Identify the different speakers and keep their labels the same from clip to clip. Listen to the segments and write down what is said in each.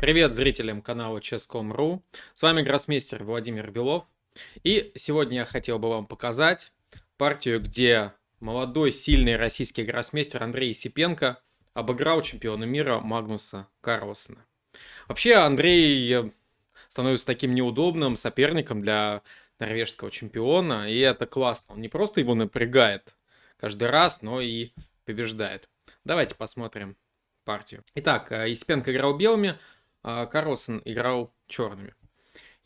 Speaker 1: Привет зрителям канала Chess.com.ru. С вами гроссмейстер Владимир Белов. И сегодня я хотел бы вам показать партию, где молодой, сильный российский гроссмейстер Андрей Сипенко обыграл чемпиона мира Магнуса Карлсона. Вообще Андрей становится таким неудобным соперником для норвежского чемпиона, и это классно. Он не просто его напрягает каждый раз, но и побеждает. Давайте посмотрим партию. Итак, Испенко играл белыми, Карлсон играл черными.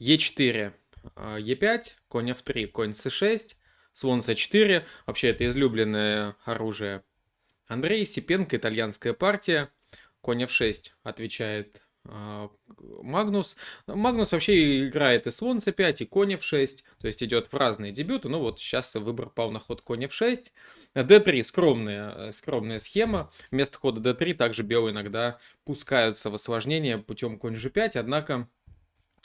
Speaker 1: Е4, Е5, конь F3, конь С6, слон С4. Вообще, это излюбленное оружие Андрей Сипенко, итальянская партия. Конь F6 отвечает а, Магнус. Магнус вообще играет и слон c5, и конь f6, то есть идет в разные дебюты. Ну вот сейчас выбор пал на ход конь f6. d3 скромная, скромная схема. Вместо хода d3 также белые иногда пускаются в осложнение путем конь g5, однако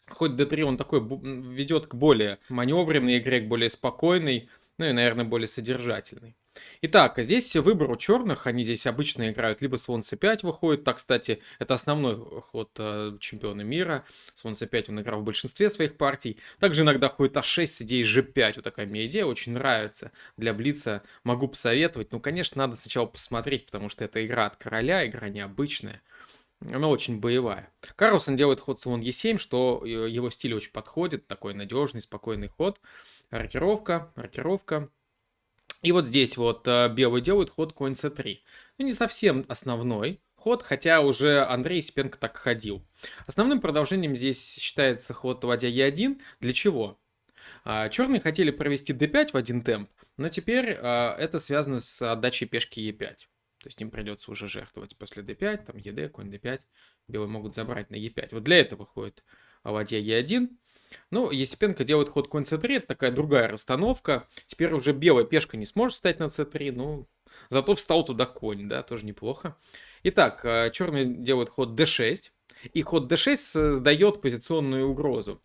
Speaker 1: ход d3 он такой ведет к более маневренной игре, к более спокойной, ну и, наверное, более содержательной. Итак, здесь выбор у черных, они здесь обычно играют либо слон c5 выходит, так, кстати, это основной ход э, чемпиона мира, слон c5 он играл в большинстве своих партий, также иногда ходит a6 с идеей g5, вот такая мне идея, очень нравится, для Блица. Могу посоветовать, ну, конечно, надо сначала посмотреть, потому что это игра от короля, игра необычная, она очень боевая. Карлсон делает ход слон e7, что э, его стиль очень подходит, такой надежный, спокойный ход, рокировка, рокировка, и вот здесь вот э, белый делает ход конь c3. Ну, не совсем основной ход, хотя уже Андрей Спенко так ходил. Основным продолжением здесь считается ход ладья e1. Для чего? А, черные хотели провести d5 в один темп, но теперь а, это связано с отдачей пешки e5. То есть им придется уже жертвовать после d5, там ед, конь d5. Белые могут забрать на e5. Вот для этого ходит ладья e1. Ну, Есипенко делает ход конь c3, это такая другая расстановка. Теперь уже белая пешка не сможет встать на c3, ну, зато встал туда конь, да, тоже неплохо. Итак, э, черный делает ход d6, и ход d6 создает позиционную угрозу.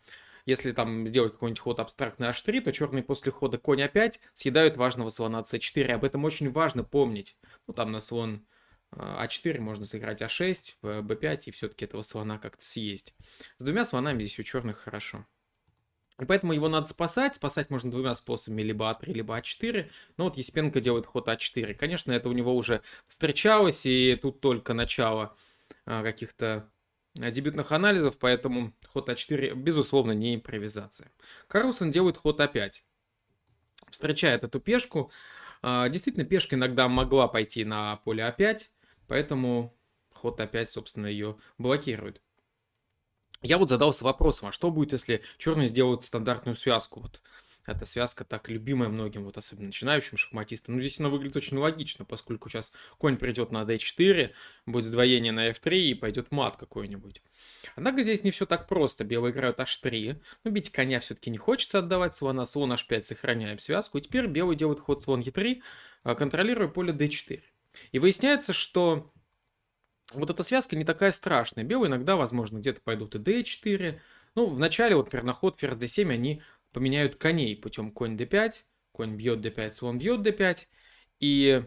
Speaker 1: Если там сделать какой-нибудь ход абстрактный h3, то черный после хода конь a5 съедают важного слона c4. Об этом очень важно помнить. Ну, там на слон а4 э, можно сыграть а6, b5 и все-таки этого слона как-то съесть. С двумя слонами здесь у черных хорошо. И поэтому его надо спасать. Спасать можно двумя способами, либо А3, либо А4. Но вот Еспенко делает ход А4. Конечно, это у него уже встречалось, и тут только начало а, каких-то а, дебютных анализов, поэтому ход А4, безусловно, не импровизация. Карлсон делает ход А5. Встречает эту пешку. А, действительно, пешка иногда могла пойти на поле А5, поэтому ход А5, собственно, ее блокирует. Я вот задался вопросом, а что будет, если черные сделают стандартную связку? Вот эта связка так любимая многим, вот особенно начинающим шахматистам. Ну, здесь она выглядит очень логично, поскольку сейчас конь придет на d4, будет сдвоение на f3 и пойдет мат какой-нибудь. Однако здесь не все так просто. Белые играют h3. Но бить коня все-таки не хочется отдавать слона. Слон h5 сохраняем связку. И теперь белый делает ход слон e3, а, контролируя поле d4. И выясняется, что вот эта связка не такая страшная. Белые иногда, возможно, где-то пойдут и d4. Ну, в начале, вот, например, на ход ферзь d7 они поменяют коней путем конь d5, конь бьет d5, слон бьет d5. И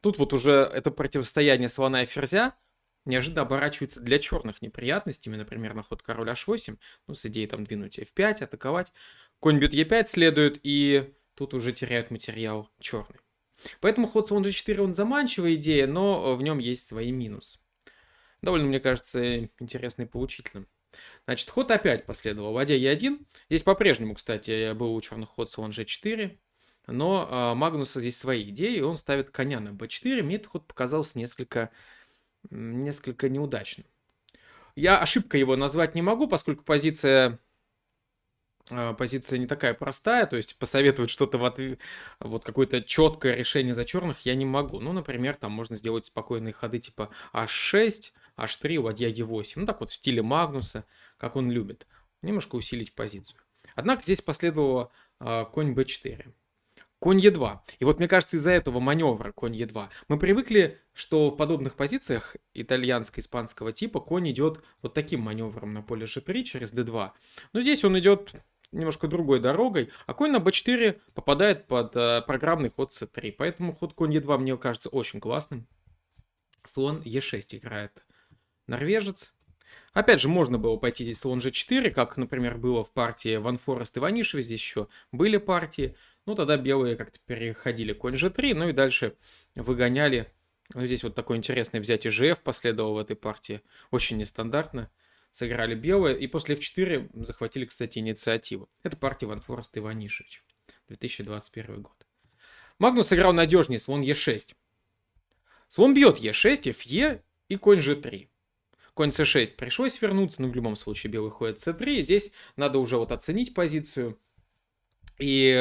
Speaker 1: тут вот уже это противостояние слона и ферзя неожиданно оборачивается для черных неприятностями, например, на ход король h8, ну, с идеей там двинуть f5, атаковать. Конь бьет e5 следует, и тут уже теряют материал черный. Поэтому ход слон g4, он заманчивая идея, но в нем есть свои минусы довольно, мне кажется, интересно и поучительным. Значит, ход опять последовал. Ладья Е1. Здесь по-прежнему, кстати, был у черных ход слон G4. Но а, Магнуса здесь свои идеи, и он ставит коня на b4. Мне этот ход показался несколько, несколько неудачным. Я ошибкой его назвать не могу, поскольку позиция позиция не такая простая, то есть посоветовать что-то в ответ, вот какое-то четкое решение за черных я не могу. Ну, например, там можно сделать спокойные ходы типа h6, h3, ладья e8, ну так вот в стиле Магнуса, как он любит, немножко усилить позицию. Однако здесь последовало э, конь b4. Конь Е2. И вот мне кажется, из-за этого маневра конь Е2 мы привыкли, что в подобных позициях итальянско-испанского типа конь идет вот таким маневром на поле G3 через D2. Но здесь он идет немножко другой дорогой, а конь на b4 попадает под э, программный ход c3. Поэтому ход конь e2 мне кажется очень классным. Слон e6 играет норвежец. Опять же, можно было пойти здесь слон g4, как, например, было в партии Ван Форест и Ванишева. Здесь еще были партии. Ну, тогда белые как-то переходили конь g3, ну и дальше выгоняли. Ну, здесь вот такое интересное взятие gf последовало в этой партии. Очень нестандартно. Сыграли белые, и после f4 захватили, кстати, инициативу. Это партия Ван и Ванишевич. 2021 год. Магнус сыграл надежнее, слон e6. Слон бьет e6, fe и конь g3. Конь c6 пришлось вернуться, но в любом случае белый ходит c3. Здесь надо уже вот оценить позицию. И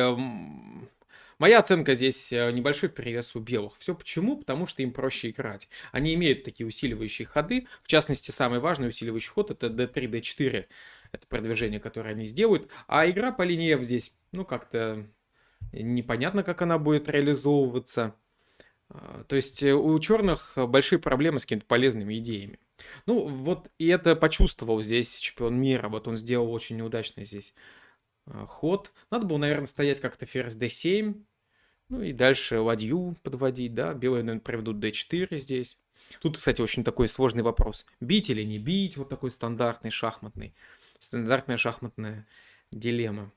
Speaker 1: моя оценка здесь э, небольшой перевес у белых. Все почему? Потому что им проще играть. Они имеют такие усиливающие ходы. В частности, самый важный усиливающий ход это d3, d4. Это продвижение, которое они сделают. А игра по линии F здесь, ну, как-то непонятно, как она будет реализовываться. А, то есть э, у черных большие проблемы с какими-то полезными идеями. Ну, вот и это почувствовал здесь чемпион мира. Вот он сделал очень неудачный здесь ход. Надо было, наверное, стоять как-то ферзь d7. Ну и дальше ладью подводить, да. Белые, наверное, проведут d4 здесь. Тут, кстати, очень такой сложный вопрос. Бить или не бить? Вот такой стандартный шахматный. Стандартная шахматная дилемма.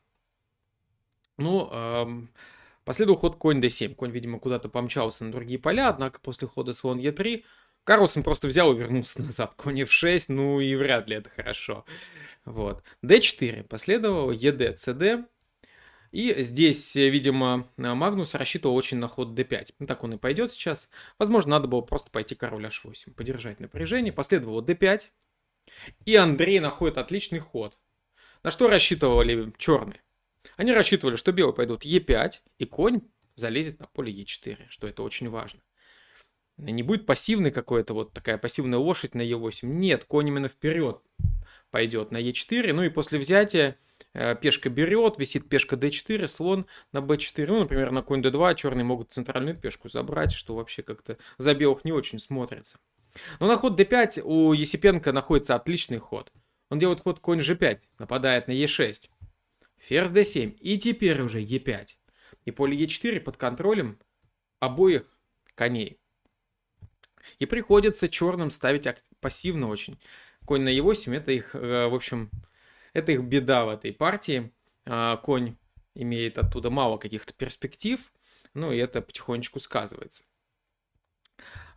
Speaker 1: Ну, эм, последовал ход конь d7. Конь, видимо, куда-то помчался на другие поля, однако после хода слон e3 Карлсон просто взял и вернулся назад. Конь f6, ну и вряд ли это хорошо. Вот. d4 последовало, ед, cd. И здесь, видимо, Магнус рассчитывал очень на ход d5. Ну, так он и пойдет сейчас. Возможно, надо было просто пойти король h8, подержать напряжение. Последовало d5. И Андрей находит отличный ход. На что рассчитывали черные? Они рассчитывали, что белые пойдут e5, и конь залезет на поле e4, что это очень важно. Не будет пассивной какой-то вот такая пассивная лошадь на e8. Нет, конь именно вперед пойдет на e4. Ну и после взятия э, пешка берет, висит пешка d4, слон на b4. Ну, например, на конь d2 черные могут центральную пешку забрать, что вообще как-то за белых не очень смотрится. Но на ход d5 у Есипенко находится отличный ход. Он делает ход конь g5, нападает на e6. Ферзь d7 и теперь уже e5. И поле e4 под контролем обоих коней. И приходится черным ставить пассивно очень. Конь на e8 это их, э, в общем, это их беда в этой партии. А, конь имеет оттуда мало каких-то перспектив, ну и это потихонечку сказывается.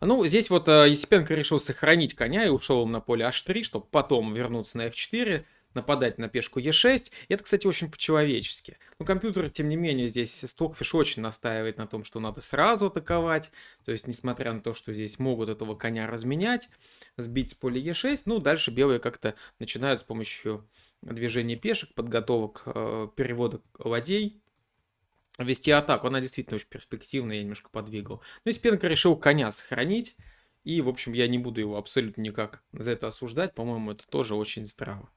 Speaker 1: Ну, здесь вот э, Есипенко решил сохранить коня и ушел на поле h3, чтобы потом вернуться на f4, нападать на пешку e6. И это, кстати, очень по-человечески. Но компьютер, тем не менее, здесь Stockfish очень настаивает на том, что надо сразу атаковать. То есть, несмотря на то, что здесь могут этого коня разменять, сбить с поля e6, ну, дальше белые как-то начинают с помощью движения пешек, подготовок э, перевода ладей, вести атаку. Она действительно очень перспективная, я немножко подвигал. Но ну, Спенко решил коня сохранить. И, в общем, я не буду его абсолютно никак за это осуждать. По-моему, это тоже очень здраво.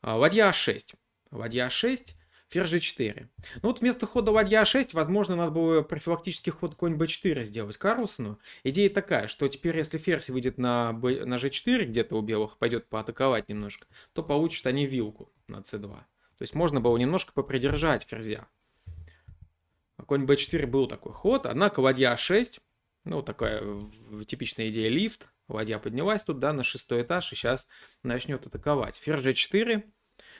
Speaker 1: А, ладья А6. Ладья А6, ферзь G4. Ну вот вместо хода ладья А6, возможно, надо было профилактический ход конь B4 сделать Карлсону. Идея такая, что теперь, если ферзь выйдет на, B, на G4, где-то у белых пойдет поатаковать немножко, то получат они вилку на C2. То есть можно было немножко попридержать ферзя. Конь B4 был такой ход, однако ладья А6, ну такая типичная идея лифт, Ладья поднялась тут, да, на шестой этаж, и сейчас начнет атаковать. Ферзь g4.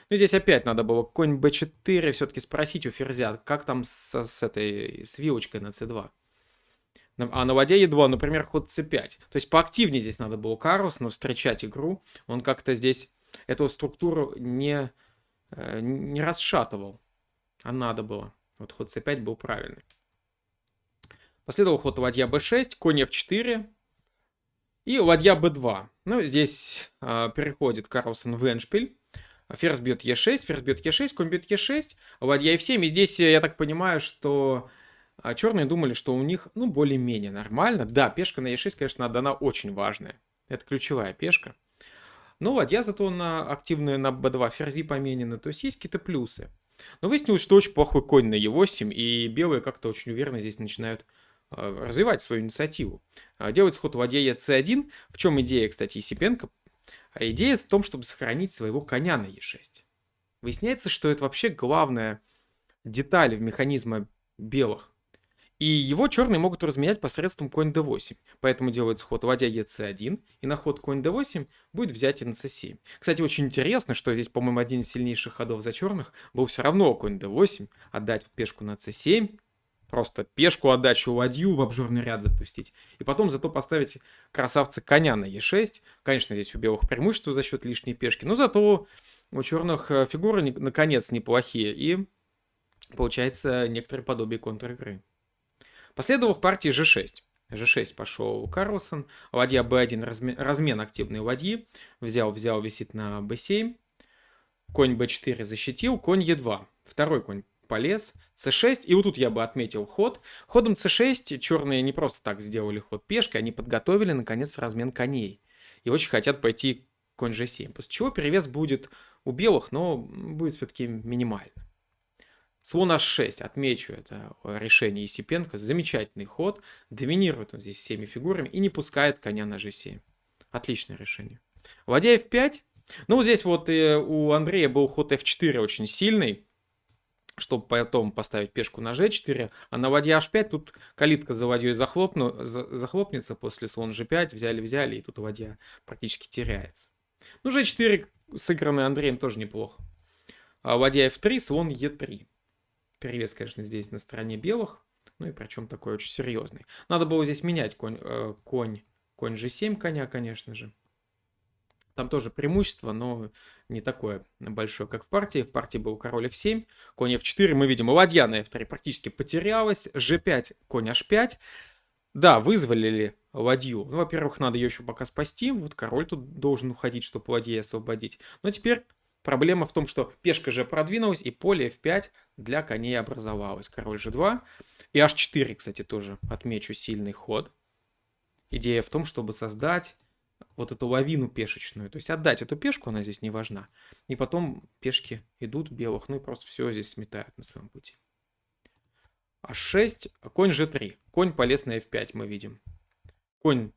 Speaker 1: Ну, здесь опять надо было конь b4 все-таки спросить у ферзя, как там с, с этой, с вилочкой на c2. А на ладье e2, например, ход c5. То есть поактивнее здесь надо было Карлсону встречать игру. Он как-то здесь эту структуру не, э, не расшатывал. А надо было. Вот ход c5 был правильный. Последовал ход ладья b6, конь f4. И ладья b2. Ну, здесь э, переходит Карлсон в эншпиль. Ферзь бьет e6, ферзь бьет e6, конь бьет e6, ладья f7. И здесь я так понимаю, что а, черные думали, что у них, ну, более-менее нормально. Да, пешка на e6, конечно, она очень важная. Это ключевая пешка. Но ладья зато на активную на b2 ферзи поменены. То есть есть какие-то плюсы. Но выяснилось, что очень плохой конь на e8, и белые как-то очень уверенно здесь начинают развивать свою инициативу. А, делать ход ладья c1. В чем идея, кстати, Есипенко? А идея в том, чтобы сохранить своего коня на e6. Выясняется, что это вообще главная деталь в механизме белых. И его черные могут разменять посредством конь d8. Поэтому делается ход ладья ec1, и на ход конь d8 будет взять на c7. Кстати, очень интересно, что здесь, по-моему, один из сильнейших ходов за черных был все равно конь d8, отдать пешку на c7, просто пешку отдачу ладью в обжорный ряд запустить. И потом зато поставить красавца коня на e6. Конечно, здесь у белых преимущество за счет лишней пешки, но зато у черных э, фигуры наконец неплохие. И получается некоторое подобие контр-игры. Последовал в партии g6. g6 пошел Карлсон. Ладья b1, размен, размен активной ладьи. Взял, взял, висит на b7. Конь b4 защитил, конь e2. Второй конь полез, c6, и вот тут я бы отметил ход. Ходом c6 черные не просто так сделали ход пешкой, они подготовили, наконец, размен коней. И очень хотят пойти конь g7, после чего перевес будет у белых, но будет все-таки минимально. Слон h6, отмечу это решение Есипенко, замечательный ход, доминирует он здесь всеми фигурами и не пускает коня на g7. Отличное решение. Ладья f5, ну здесь вот э, у Андрея был ход f4 очень сильный, чтобы потом поставить пешку на g4, а на ладья h5 тут калитка за ладьей захлопну, за, захлопнется после слон g5, взяли-взяли, и тут ладья практически теряется. Ну, g4 сыгранный Андреем тоже неплохо. А ладья f3, слон e3. Перевес, конечно, здесь на стороне белых, ну и причем такой очень серьезный. Надо было здесь менять конь, э, конь, конь g7 коня, конечно же. Там тоже преимущество, но не такое большое, как в партии. В партии был король f7, конь f4. Мы видим, ладья на f3 практически потерялась. g5, конь h5. Да, вызволили ладью. Ну, во-первых, надо ее еще пока спасти. Вот король тут должен уходить, чтобы ладьей освободить. Но теперь проблема в том, что пешка же продвинулась, и поле f5 для коней образовалось. Король g2. И h4, кстати, тоже отмечу сильный ход. Идея в том, чтобы создать вот эту лавину пешечную. То есть отдать эту пешку, она здесь не важна. И потом пешки идут белых, ну и просто все здесь сметают на своем пути. А6, конь g3. Конь полез на f5, мы видим. Конь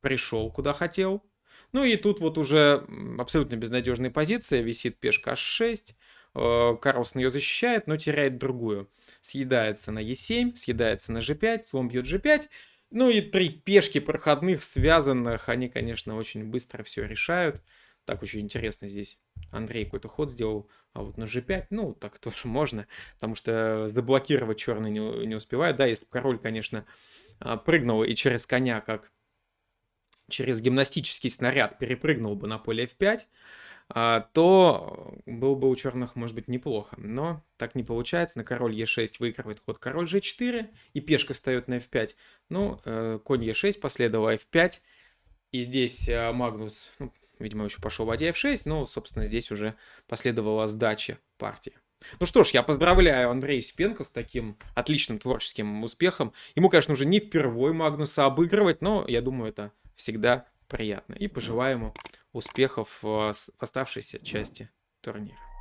Speaker 1: пришел куда хотел. Ну и тут вот уже абсолютно безнадежная позиция. Висит пешка h6. Э, Карлсон ее защищает, но теряет другую. Съедается на e7, съедается на g5, слон бьет g5. Ну и три пешки проходных, связанных, они, конечно, очень быстро все решают. Так очень интересно здесь. Андрей какой-то ход сделал, а вот на g5, ну, так тоже можно, потому что заблокировать черный не, не успевает. Да, если король, конечно, а, прыгнул и через коня, как через гимнастический снаряд перепрыгнул бы на поле f5, а, то было бы у черных, может быть, неплохо. Но так не получается. На король e6 выигрывает ход король g4, и пешка встает на f5. Ну, э, конь e6 последовал f5, и здесь э, Магнус, ну, видимо, еще пошел ладья f6, но, собственно, здесь уже последовала сдача партии. Ну что ж, я поздравляю Андрея Сипенко с таким отличным творческим успехом. Ему, конечно, уже не впервой Магнуса обыгрывать, но я думаю, это всегда приятно. И пожелаем ему успехов в оставшейся части турнира.